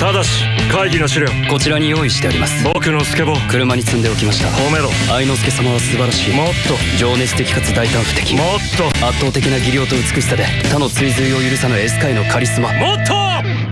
ただし会議の資料。こちらに用意してあります。僕のスケボー。車に積んでおきました。褒めろ。愛之助様は素晴らしい。もっと。情熱的かつ大胆不敵。もっと。圧倒的な技量と美しさで他の追随を許さぬエスカイのカリスマ。もっと。